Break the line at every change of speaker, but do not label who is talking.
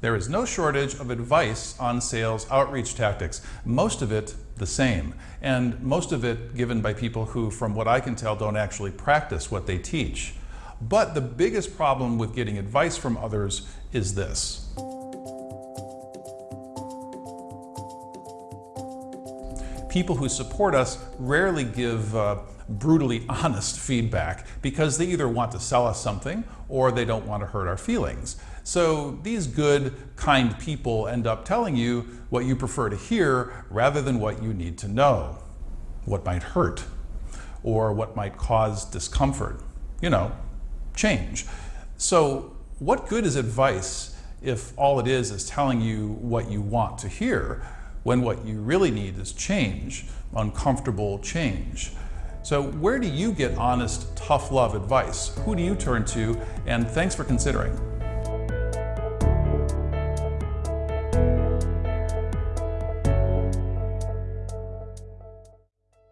There is no shortage of advice on sales outreach tactics, most of it the same, and most of it given by people who, from what I can tell, don't actually practice what they teach. But the biggest problem with getting advice from others is this. People who support us rarely give uh, brutally honest feedback because they either want to sell us something or they don't want to hurt our feelings. So these good, kind people end up telling you what you prefer to hear rather than what you need to know, what might hurt or what might cause discomfort. You know, change. So what good is advice if all it is is telling you what you want to hear when what you really need is change, uncomfortable change? So where do you get honest, tough love advice? Who do you turn to? And thanks for considering.